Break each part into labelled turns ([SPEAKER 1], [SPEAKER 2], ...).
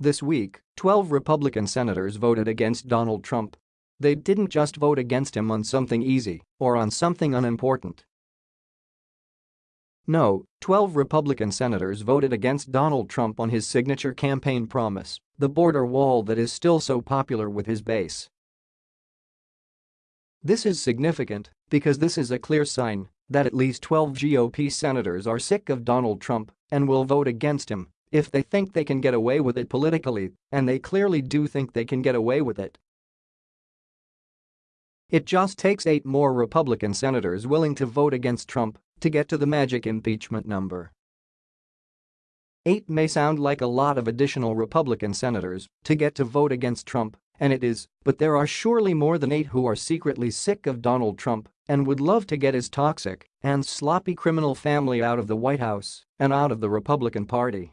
[SPEAKER 1] This week, 12 Republican senators voted against Donald Trump. They didn't just vote against him on something easy or on something unimportant. No, 12 Republican senators voted against Donald Trump on his signature campaign promise, the border wall that is still so popular with his base. This is significant because this is a clear sign that at least 12 GOP senators are sick of Donald Trump and will vote against him if they think they can get away with it politically, and they clearly do think they can get away with it. It just takes eight more Republican senators willing to vote against Trump to get to the magic impeachment number. Eight may sound like a lot of additional Republican senators to get to vote against Trump, and it is, but there are surely more than eight who are secretly sick of Donald Trump and would love to get his toxic and sloppy criminal family out of the White House and out of the Republican Party.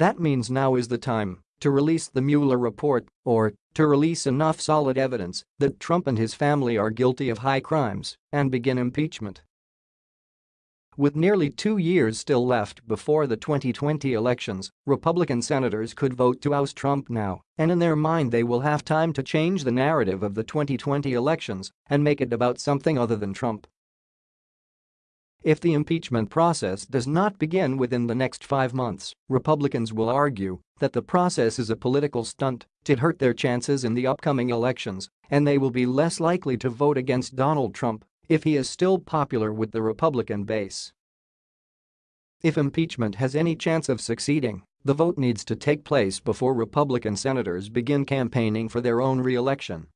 [SPEAKER 1] That means now is the time to release the Mueller report or to release enough solid evidence that Trump and his family are guilty of high crimes and begin impeachment. With nearly two years still left before the 2020 elections, Republican senators could vote to oust Trump now, and in their mind they will have time to change the narrative of the 2020 elections and make it about something other than Trump. If the impeachment process does not begin within the next five months, Republicans will argue that the process is a political stunt to hurt their chances in the upcoming elections, and they will be less likely to vote against Donald Trump if he is still popular with the Republican base. If impeachment has any chance of succeeding, the vote needs to take place before Republican senators begin campaigning for their own re-election